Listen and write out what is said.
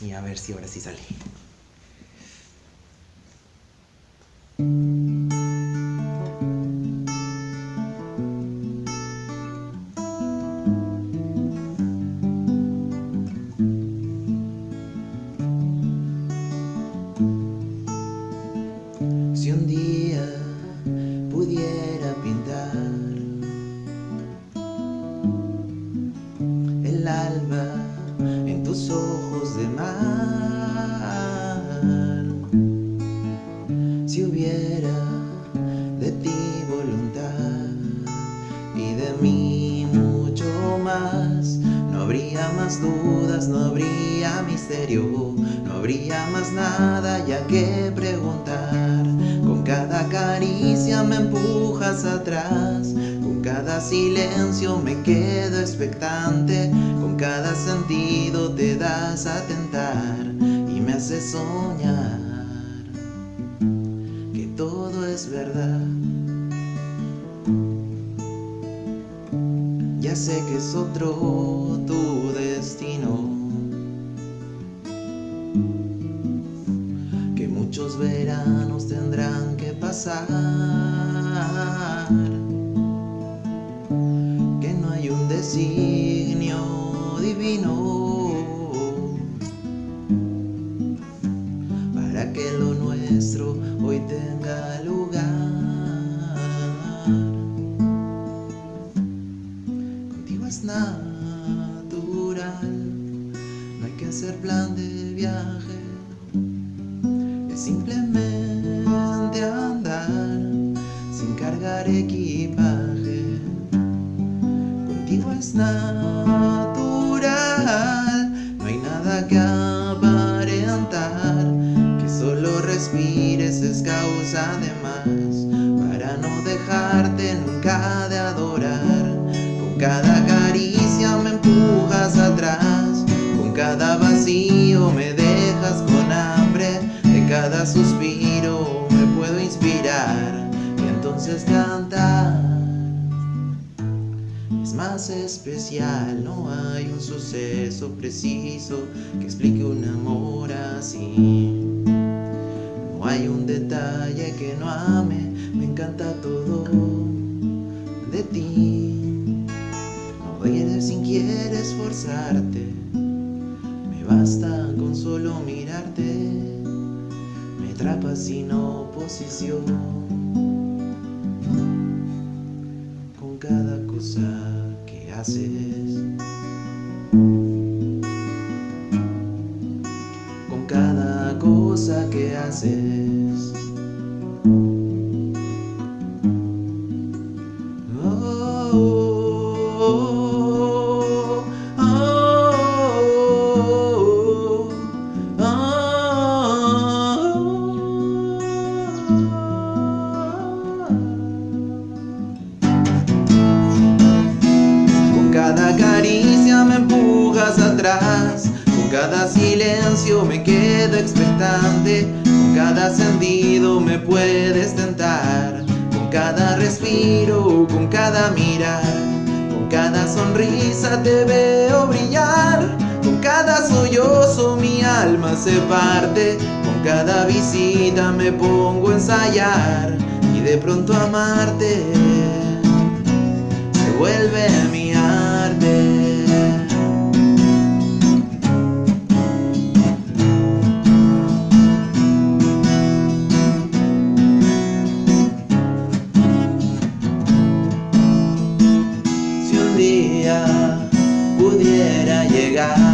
Y a ver si ahora sí sale. Más dudas, no habría misterio, no habría más nada ya que preguntar. Con cada caricia me empujas atrás, con cada silencio me quedo expectante, con cada sentido te das a tentar y me haces soñar que todo es verdad. Ya sé que es otro tu destino. Que muchos veranos tendrán que pasar. Que no hay un designio divino. Para que lo nuestro hoy tenga simplemente andar sin cargar equipaje. Contigo es natural, no hay nada que aparentar, que solo respires es causa de más, para no dejarte nunca de adorar. Con cada caricia entonces cantar. Es más especial, no hay un suceso preciso que explique un amor así. No hay un detalle que no ame, me encanta todo de ti. No eres sin quieres esforzarte, me basta con solo mirarte, me atrapas sin oposición. Con cada cosa que haces, con cada cosa que haces. Caricia me empujas atrás, con cada silencio me quedo expectante, con cada sentido me puedes tentar, con cada respiro, con cada mirar, con cada sonrisa te veo brillar, con cada sollozo mi alma se parte, con cada visita me pongo a ensayar. Y de pronto amarte se vuelve mi llegar